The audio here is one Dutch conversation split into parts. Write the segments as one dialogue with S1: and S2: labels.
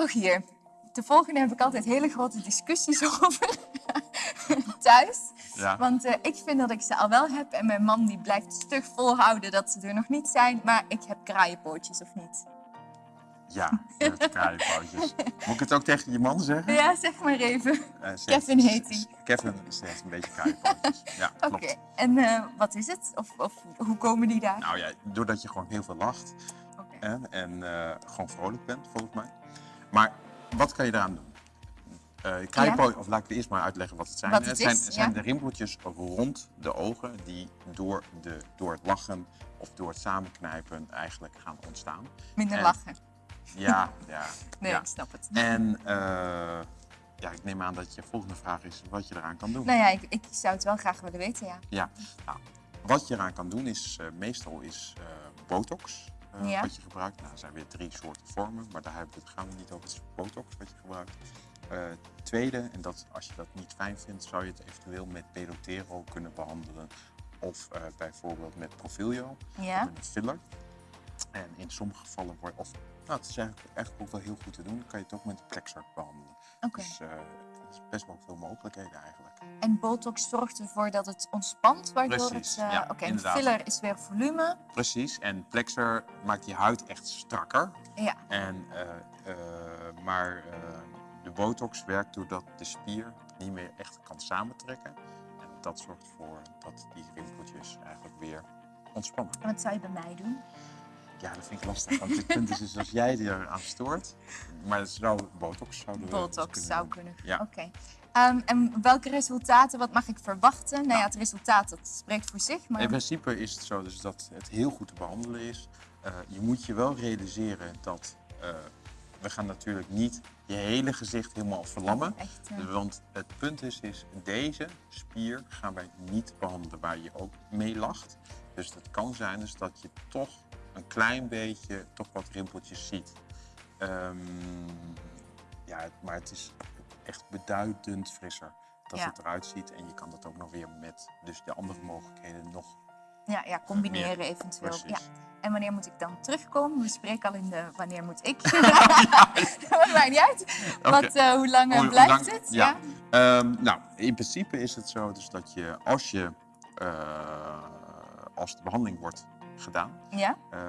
S1: Rogier, de volgende heb ik altijd hele grote discussies over thuis.
S2: Ja.
S1: Want eh, ik vind dat ik ze al wel heb en mijn man die blijft stug volhouden dat ze er nog niet zijn. Maar ik heb kraaienpootjes of niet?
S2: Ja, je hebt kraaienpootjes. Moet ik het ook tegen je man zeggen?
S1: Ja, zeg maar even.
S2: Eh,
S1: Kevin heet hij.
S2: Kevin ze heeft een beetje kraaienpootjes. Ja,
S1: Oké, en eh, wat is het? Of, of hoe komen die daar?
S2: Nou ja, doordat je gewoon heel veel lacht en eh, gewoon vrolijk bent, volgens mij. Maar wat kan je eraan doen? Kraaienpoot, of laat ik eerst maar uitleggen wat het zijn.
S1: Wat het
S2: zijn,
S1: is,
S2: zijn
S1: ja.
S2: de rimpeltjes rond de ogen die door, de, door het lachen of door het samenknijpen eigenlijk gaan ontstaan.
S1: Minder
S2: en-
S1: lachen.
S2: Ja, ja.
S1: Nee,
S2: ja.
S1: ik snap het.
S2: En eh, ja, ik neem aan dat je volgende vraag is wat je eraan kan doen.
S1: Nou ja, ik, ik zou het wel graag willen weten, ja.
S2: Ja, nou, wat je eraan kan doen is eh, meestal is botox eh,
S1: Ja.
S2: wat je gebruikt. Nou, er zijn weer drie soorten vormen, maar daar gaan we niet over. Het is botox wat je gebruikt. Eh, tweede, en dat, als je dat niet fijn vindt, zou je het eventueel met Pelotero kunnen behandelen. Of eh, bijvoorbeeld met Profilio,
S1: Ja?
S2: met een filler. En in sommige gevallen wordt, of nou, het is eigenlijk, eigenlijk ook wel heel goed te doen, kan je het ook met Plexer behandelen.
S1: Oké.
S2: Dus er is best wel veel mogelijkheden eigenlijk.
S1: En botox zorgt ervoor dat het ontspant, waardoor
S2: Precies,
S1: het... eh,
S2: ja,
S1: Oké, filler is weer volume.
S2: Precies, en Plexer maakt die huid echt strakker.
S1: Ja,
S2: En, eh, eh, maar de botox werkt doordat de spier niet meer echt kan samentrekken. En dat zorgt ervoor dat die rimpeltjes eigenlijk weer ontspannen.
S1: en wat zou je bij mij doen?
S2: Ja, dat vind ik lastig. Want het punt is dus als jij er aan stoort, maar het zou botox zouden we
S1: Botox
S2: kunnen
S1: zou kunnen.
S2: Ja.
S1: Oké. Ehm, en welke resultaten, wat mag ik verwachten? Nou ja, het resultaat dat spreekt voor zich, maar...
S2: In principe is het zo dus dat het heel goed te behandelen is. Eh, je moet je wel realiseren dat eh, we gaan natuurlijk niet je hele gezicht helemaal verlammen.
S1: Echt,
S2: Want het punt is, is, deze spier gaan wij niet behandelen waar je ook mee lacht. Dus het kan zijn dus dat je toch een klein beetje toch wat rimpeltjes ziet. Ehm, ja, maar het is echt beduidend frisser dat
S1: Ja.
S2: het eruit ziet. En je kan dat ook nog weer met dus de andere mogelijkheden nog
S1: ja, ja, combineren
S2: meer.
S1: eventueel. Ja. En wanneer moet ik dan terugkomen? We spreken al in de wanneer moet ik. Dat maakt niet uit. Wat, eh, hoe lang
S2: hoe
S1: blijft
S2: lang-
S1: het?
S2: Ja. Ehm, nou, in principe is het zo dus dat je als je eh, als de behandeling wordt gedaan,
S1: Ja?
S2: eh,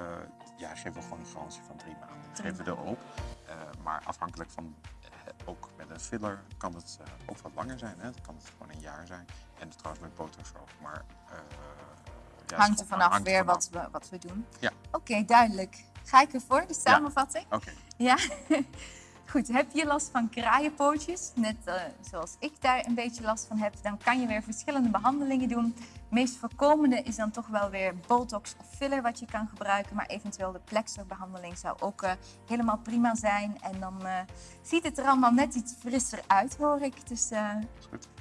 S2: ja, geven we gewoon een garantie van drie maanden. Dat geven we erop. Eh, maar afhankelijk van eh, ook met een filler kan het ook wat langer zijn. Hè? Het kan het gewoon een jaar zijn. En trouwens met botox ook. Maar ja,
S1: Hangt er vanaf
S2: hangt er
S1: weer
S2: vanaf.
S1: wat we, wat we doen.
S2: Ja.
S1: Oké, duidelijk. Ga ik ervoor, de samenvatting?
S2: Oké.
S1: Ja? Goed, heb je last van kraaienpootjes, net eh, zoals ik daar een beetje last van heb, dan kan je weer verschillende behandelingen doen. Het meest voorkomende is dan toch wel weer botox of filler wat je kan gebruiken, maar eventueel de plexer-behandeling zou ook eh, helemaal prima zijn. En dan eh, ziet het er allemaal net iets frisser uit, hoor ik. Dus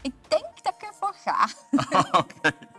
S1: ik denk dat ik ervoor ga.
S2: Oké.